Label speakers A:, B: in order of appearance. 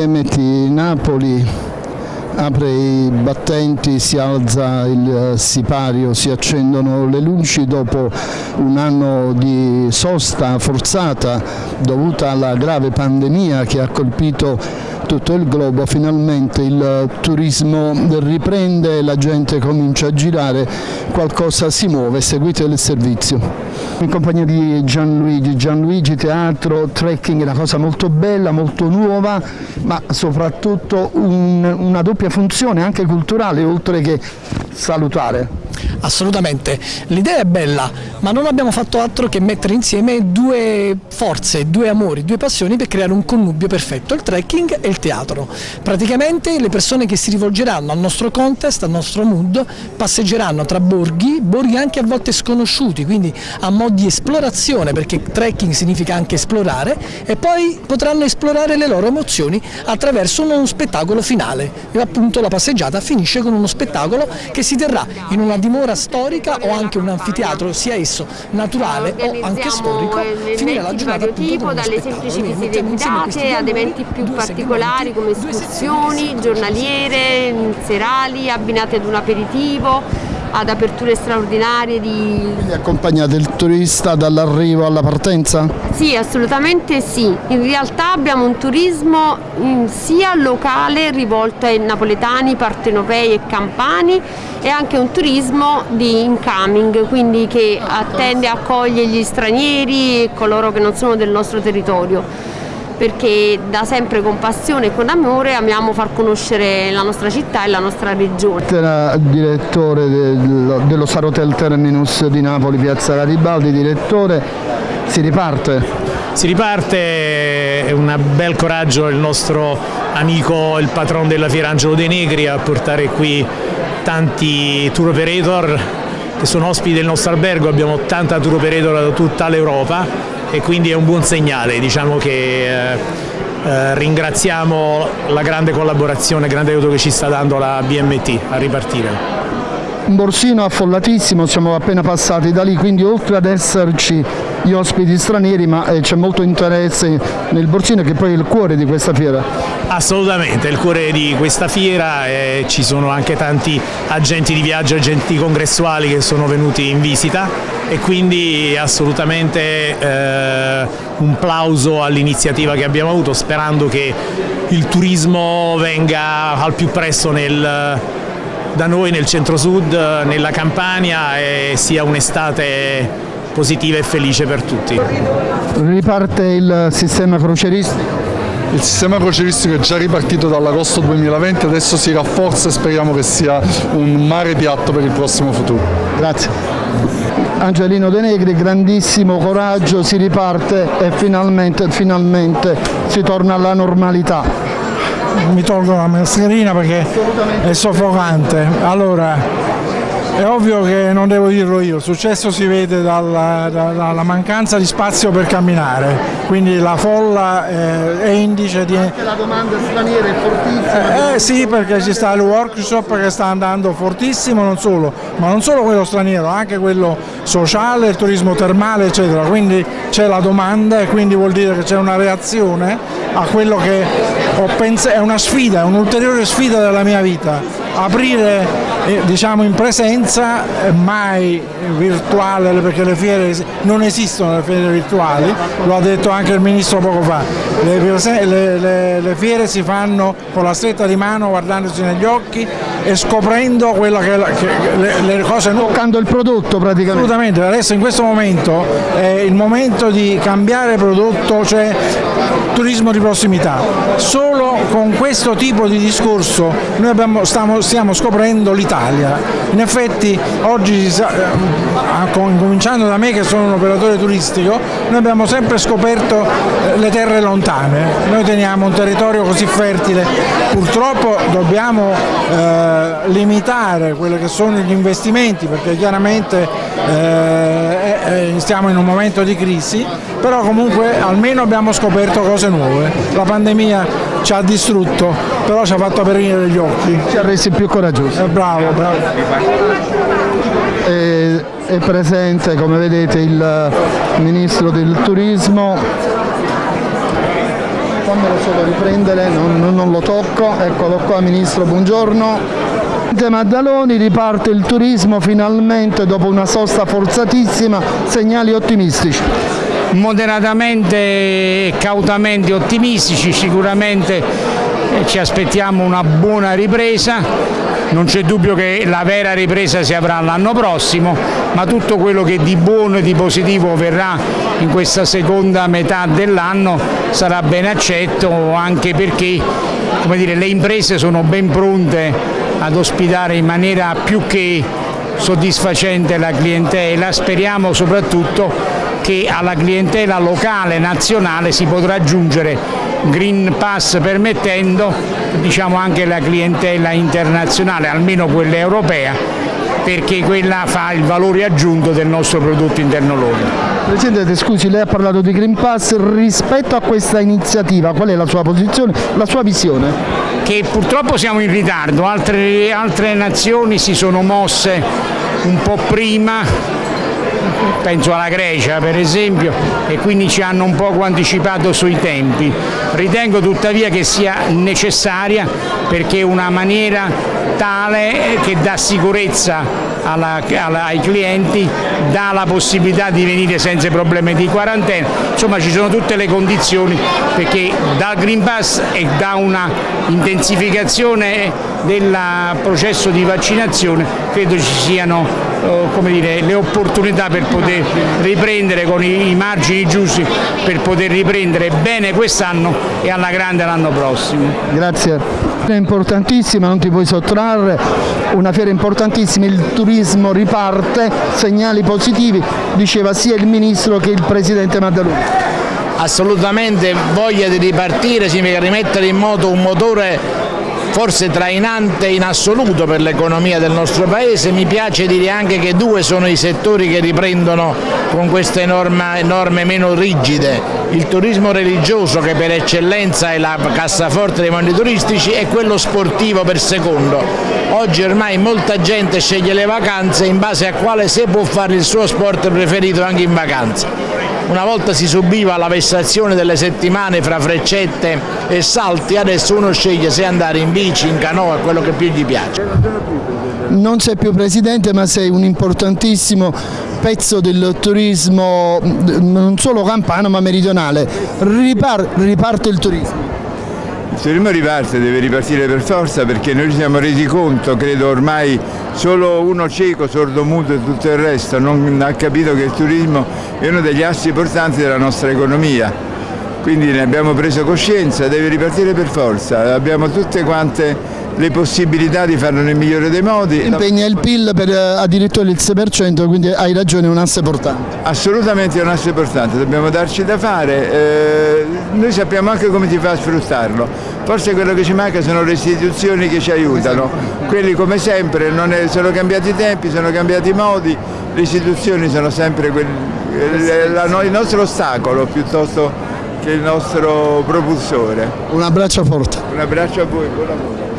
A: BMT Napoli apre i battenti, si alza il sipario, si accendono le luci dopo un anno di sosta forzata dovuta alla grave pandemia che ha colpito tutto il globo, finalmente il turismo riprende, la gente comincia a girare, qualcosa si muove, seguite il servizio. In compagnia di Gianluigi, Gianluigi teatro, trekking, una cosa molto bella, molto nuova, ma soprattutto un, una doppia funzione anche culturale oltre che salutare.
B: Assolutamente, l'idea è bella, ma non abbiamo fatto altro che mettere insieme due forze, due amori, due passioni per creare un connubio perfetto, il trekking e il teatro. Praticamente le persone che si rivolgeranno al nostro contest, al nostro mood, passeggeranno tra borghi, borghi anche a volte sconosciuti, quindi a mo' di esplorazione, perché trekking significa anche esplorare, e poi potranno esplorare le loro emozioni attraverso uno spettacolo finale. E appunto la passeggiata finisce con uno spettacolo che si terrà in una dimora storica o anche un anfiteatro, sia esso naturale o anche storico, finire la giornata
C: tipo dalle semplici visite guidate ad eventi più particolari come escursioni, giornaliere, serali, abbinate ad un aperitivo ad aperture straordinarie di...
A: Quindi accompagnate il turista dall'arrivo alla partenza?
C: Sì, assolutamente sì. In realtà abbiamo un turismo mm, sia locale rivolto ai napoletani, partenopei e campani e anche un turismo di incoming, quindi che attende e accoglie gli stranieri e coloro che non sono del nostro territorio perché da sempre con passione e con amore amiamo far conoscere la nostra città e la nostra regione.
A: Era direttore dello, dello Star Hotel Terminus di Napoli, Piazza Garibaldi, direttore, si riparte?
D: Si riparte, è un bel coraggio il nostro amico, il patron della fiera Angelo De Negri a portare qui tanti tour operator che sono ospiti del nostro albergo, abbiamo 80 tour operator da tutta l'Europa e quindi è un buon segnale, diciamo che eh, eh, ringraziamo la grande collaborazione, il grande aiuto che ci sta dando la BMT a ripartire.
A: Un borsino affollatissimo, siamo appena passati da lì, quindi oltre ad esserci gli ospiti stranieri, ma eh, c'è molto interesse nel borsino che poi è il cuore di questa fiera.
D: Assolutamente, il cuore di questa fiera e ci sono anche tanti agenti di viaggio, agenti congressuali che sono venuti in visita e quindi assolutamente eh, un plauso all'iniziativa che abbiamo avuto sperando che il turismo venga al più presto nel, da noi nel centro-sud, nella Campania e sia un'estate positiva e felice per tutti.
A: Riparte il sistema croceristico?
E: Il sistema croceristico è già ripartito dall'agosto 2020, adesso si rafforza e speriamo che sia un mare piatto per il prossimo futuro.
A: Grazie. Angelino De Negri, grandissimo coraggio, si riparte e finalmente, finalmente si torna alla normalità.
F: Mi tolgo la mascherina perché è soffocante. Allora, è ovvio che non devo dirlo io, il successo si vede dalla, dalla mancanza di spazio per camminare, quindi la folla eh, è indice di...
A: Anche la domanda straniera è fortissima.
F: Eh, eh sì, perché ci sta il workshop che sta andando fortissimo, non solo, ma non solo quello straniero, anche quello sociale, il turismo termale, eccetera, quindi c'è la domanda e quindi vuol dire che c'è una reazione a quello che ho pensato, è una sfida, un'ulteriore sfida della mia vita, aprire eh, diciamo in presenza, eh, mai virtuale perché le fiere non esistono le fiere virtuali, lo ha detto anche il Ministro poco fa, le, le, le, le fiere si fanno con la stretta di mano guardandosi negli occhi e scoprendo quella che, che le, cose nuove.
A: Toccando il prodotto praticamente.
F: Assolutamente, adesso in questo momento è il momento di cambiare prodotto, cioè turismo di prossimità. Solo con questo tipo di discorso noi abbiamo, stiamo, stiamo scoprendo l'Italia. In effetti oggi, eh, cominciando da me che sono un operatore turistico, noi abbiamo sempre scoperto eh, le terre lontane. Noi teniamo un territorio così fertile, purtroppo dobbiamo eh, limitare quelli che sono gli investimenti perché chiaramente eh, stiamo in un momento di crisi, però comunque almeno abbiamo scoperto cose nuove. La pandemia ci ha distrutto, però ci ha fatto aprire gli occhi.
A: Ci ha resi più coraggiosi.
F: Eh, bravo, bravo.
A: È, è presente, come vedete, il Ministro del Turismo fammelo solo riprendere, non, non, lo tocco, eccolo qua Ministro, buongiorno. Maddaloni riparte il turismo finalmente dopo una sosta forzatissima, segnali ottimistici.
G: Moderatamente e cautamente ottimistici, sicuramente ci aspettiamo una buona ripresa, non c'è dubbio che la vera ripresa si avrà l'anno prossimo, ma tutto quello che di buono e di positivo verrà in questa seconda metà dell'anno sarà ben accetto anche perché dire, le imprese sono ben pronte ad ospitare in maniera più che soddisfacente la clientela, speriamo soprattutto che alla clientela locale nazionale si potrà aggiungere Green Pass permettendo diciamo, anche la clientela internazionale, almeno quella europea, perché quella fa il valore aggiunto del nostro prodotto interno lordo.
A: Presidente, scusi, lei ha parlato di Green Pass, rispetto a questa iniziativa qual è la sua posizione, la sua visione?
G: Che purtroppo siamo in ritardo, altre, altre nazioni si sono mosse un po' prima penso alla Grecia per esempio, e quindi ci hanno un poco anticipato sui tempi. Ritengo tuttavia che sia necessaria perché è una maniera tale che dà sicurezza alla, alla, ai clienti, dà la possibilità di venire senza problemi di quarantena, insomma ci sono tutte le condizioni perché dal Green Pass e da una intensificazione del processo di vaccinazione credo ci siano dire, le opportunità per poter riprendere con i, i margini giusti per poter riprendere bene quest'anno e alla grande l'anno prossimo.
A: Grazie. È importantissima, non ti puoi sottrarre, una fiera importantissima, il turismo riparte, segnali positivi, diceva sia il Ministro che il Presidente Maddaloni
H: assolutamente voglia di ripartire, significa rimettere in moto un motore forse trainante in assoluto per l'economia del nostro Paese, mi piace dire anche che due sono i settori che riprendono con queste norme, norme meno rigide, il turismo religioso che per eccellenza è la cassaforte dei mondi turistici e quello sportivo per secondo. Oggi ormai molta gente sceglie le vacanze in base a quale se può fare il suo sport preferito anche in vacanza. Una volta si subiva la vessazione delle settimane fra freccette e salti, adesso uno sceglie se andare in bici, in canoa, quello che più gli piace.
A: Non sei più presidente ma sei un importantissimo pezzo del turismo non solo campano ma meridionale. Ripar riparte il turismo.
I: Il turismo riparte, deve ripartire per forza perché noi ci siamo resi conto, credo ormai solo uno cieco, sordo muto e tutto il resto non ha capito che il turismo è uno degli assi portanti della nostra economia. Quindi ne abbiamo preso coscienza, deve ripartire per forza, abbiamo tutte quante le possibilità di farlo nel migliore dei modi.
A: Impegna il PIL per eh, addirittura il 6%, quindi hai ragione, è un asse portante.
I: Assolutamente è un asse portante, dobbiamo darci da fare, eh, noi sappiamo anche come si fa a sfruttarlo, forse quello che ci manca sono le istituzioni che ci aiutano, quelli come sempre è, sono cambiati i tempi, sono cambiati i modi, le istituzioni sono sempre quelli, eh, il nostro ostacolo piuttosto che il nostro propulsore.
A: Un abbraccio forte.
I: Un abbraccio a voi, buon lavoro.